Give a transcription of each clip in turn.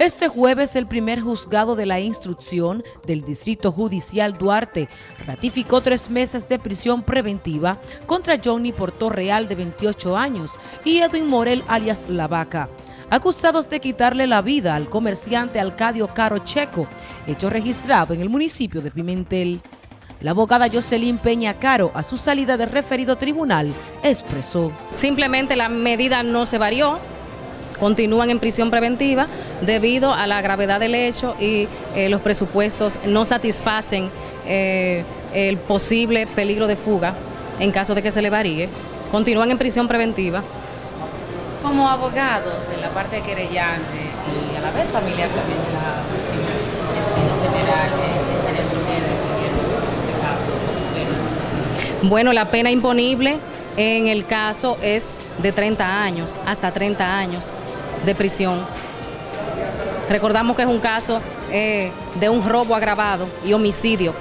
Este jueves el primer juzgado de la instrucción del Distrito Judicial Duarte ratificó tres meses de prisión preventiva contra Johnny Portorreal de 28 años y Edwin Morel alias La Vaca, acusados de quitarle la vida al comerciante Alcadio Caro Checo, hecho registrado en el municipio de Pimentel. La abogada Jocelyn Peña Caro, a su salida del referido tribunal, expresó. Simplemente la medida no se varió, continúan en prisión preventiva debido a la gravedad del hecho y eh, los presupuestos no satisfacen eh, el posible peligro de fuga en caso de que se le varíe. Continúan en prisión preventiva. Como abogados en la parte de querellante y a la vez familiar también de la víctima, en sentido general, tenemos en este caso. Bueno, la pena imponible en el caso es de 30 años, hasta 30 años de prisión. Recordamos que es un caso eh, de un robo agravado y homicidio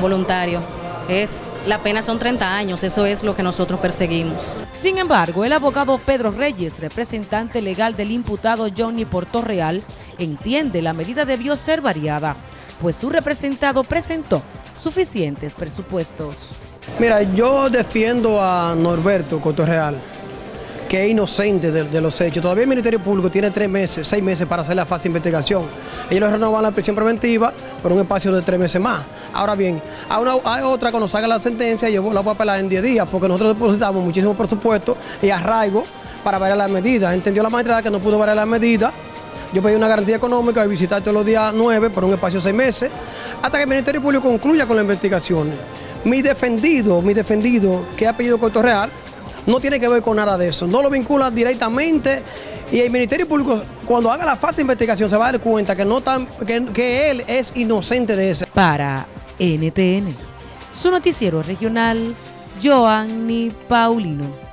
voluntario. Es, la pena son 30 años, eso es lo que nosotros perseguimos. Sin embargo, el abogado Pedro Reyes, representante legal del imputado Johnny Portorreal, entiende la medida debió ser variada, pues su representado presentó suficientes presupuestos. Mira, yo defiendo a Norberto Portorreal que es inocente de, los hechos. Todavía el Ministerio Público tiene tres meses, seis meses para hacer la fase de investigación. Ellos renovan la prisión preventiva por un espacio de tres meses más. Ahora bien, hay, una, hay otra cuando salga la sentencia, yo la voy a apelar en 10 días, porque nosotros depositamos muchísimo presupuesto y arraigo para variar las medidas. Entendió la magistrada que no pudo variar las medidas. Yo pedí una garantía económica de visitar todos los días nueve por un espacio de seis meses, hasta que el Ministerio Público concluya con las investigaciones. Mi defendido, mi defendido, que ha pedido Real, no tiene que ver con nada de eso. No lo vincula directamente y el Ministerio Público, cuando haga la fase de investigación, se va a dar cuenta que, no tan, que, que él es inocente de eso. Para NTN, su noticiero regional, Joanny Paulino.